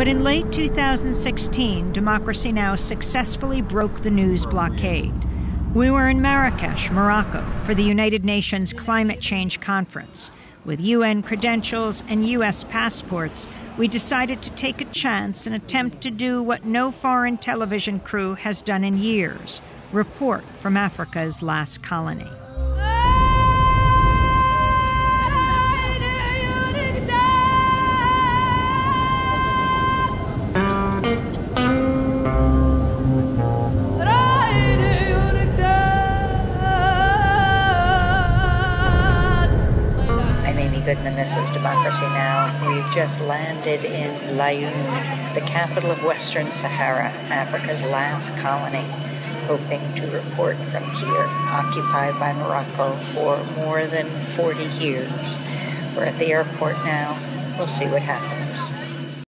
But in late 2016, Democracy Now! successfully broke the news blockade. We were in Marrakesh, Morocco, for the United Nations Climate Change Conference. With UN credentials and US passports, we decided to take a chance and attempt to do what no foreign television crew has done in years report from Africa's last colony. Goodman. This is Democracy Now! We've just landed in Laayoune, the capital of Western Sahara, Africa's last colony, hoping to report from here, occupied by Morocco for more than 40 years. We're at the airport now. We'll see what happens.